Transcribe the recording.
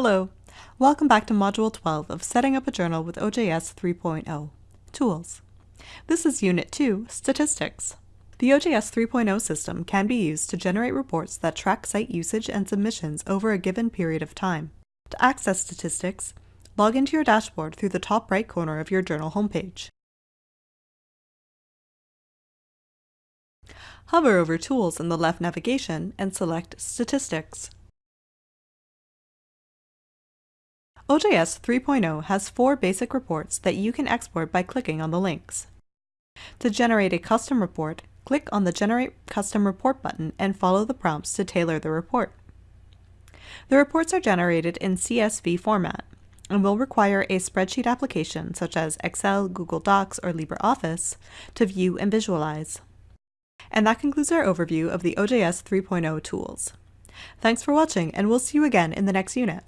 Hello, welcome back to Module 12 of Setting Up a Journal with OJS 3.0, Tools. This is Unit 2, Statistics. The OJS 3.0 system can be used to generate reports that track site usage and submissions over a given period of time. To access statistics, log into your dashboard through the top right corner of your journal homepage. Hover over Tools in the left navigation and select Statistics. OJS 3.0 has four basic reports that you can export by clicking on the links. To generate a custom report, click on the Generate Custom Report button and follow the prompts to tailor the report. The reports are generated in CSV format and will require a spreadsheet application such as Excel, Google Docs, or LibreOffice to view and visualize. And that concludes our overview of the OJS 3.0 tools. Thanks for watching, and we'll see you again in the next unit.